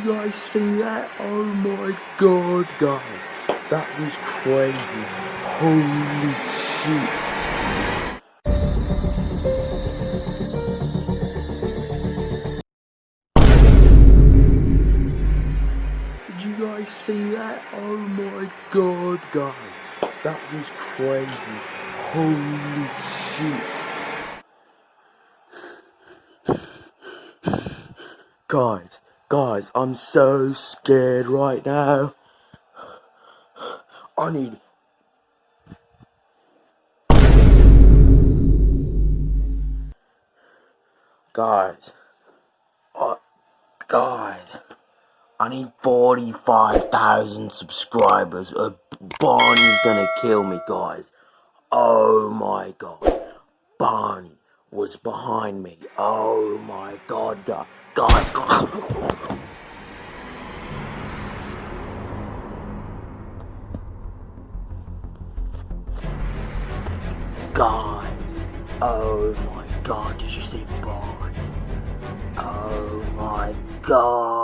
guys see that? Oh my god, guys. That was crazy. Holy shit. Did you guys see that? Oh my god, guys. That was crazy. Holy shit. Guys, guys, I'm so scared right now. I need. Guys, uh, guys, I need 45,000 subscribers or Barney's gonna kill me, guys. Oh my god, Barney was behind me. Oh my god, guys. Guys, oh my god, did you see Barney? Oh my god.